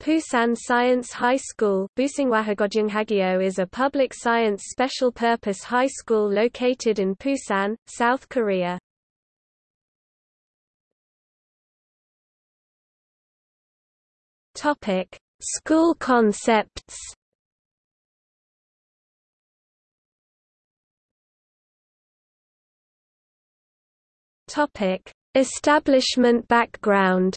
Busan Science High School is a public science special-purpose high school located in Busan, South Korea. School concepts Establishment background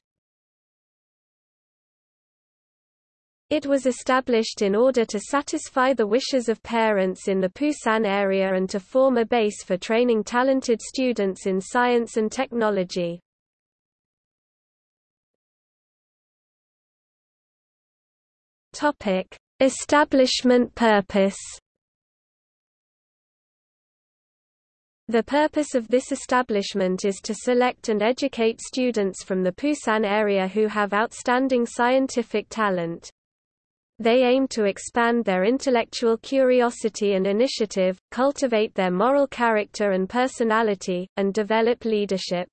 It was established in order to satisfy the wishes of parents in the Pusan area and to form a base for training talented students in science and technology. Topic: Establishment purpose. The purpose of this establishment is to select and educate students from the Pusan area who have outstanding scientific talent. They aim to expand their intellectual curiosity and initiative, cultivate their moral character and personality, and develop leadership.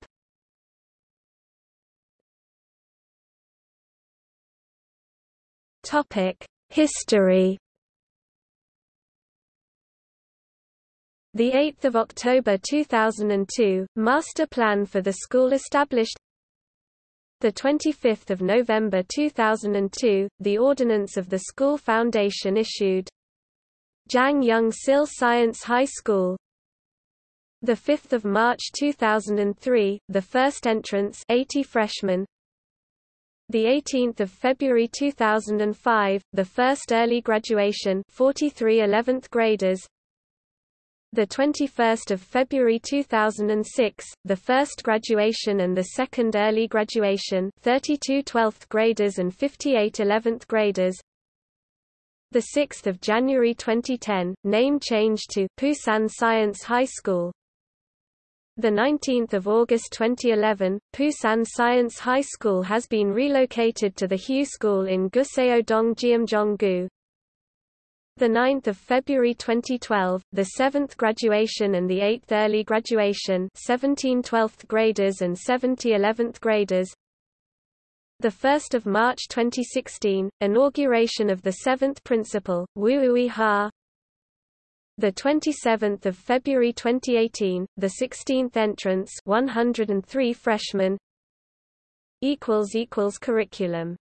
History The 8th of October 2002, master plan for the school established the 25th of November 2002, the ordinance of the school foundation issued. Jang Young Sil Science High School. The 5th of March 2003, the first entrance 80 freshmen. The 18th of February 2005, the first early graduation 43 11th graders the 21st of February 2006, the first graduation and the second early graduation, 32 12th graders and 58 11th graders. The 6th of January 2010, name change to Pusan Science High School. The 19th of August 2011, Pusan Science High School has been relocated to the Hugh School in Guseo-dong Geumjeong-gu, the 9th of February 2012, the 7th graduation and the 8th early graduation 17 12th graders and 70 11th graders. The 1st of March 2016, inauguration of the 7th principal, Wu Ui Ha. The 27th of February 2018, the 16th entrance 103 freshmen. Equals equals curriculum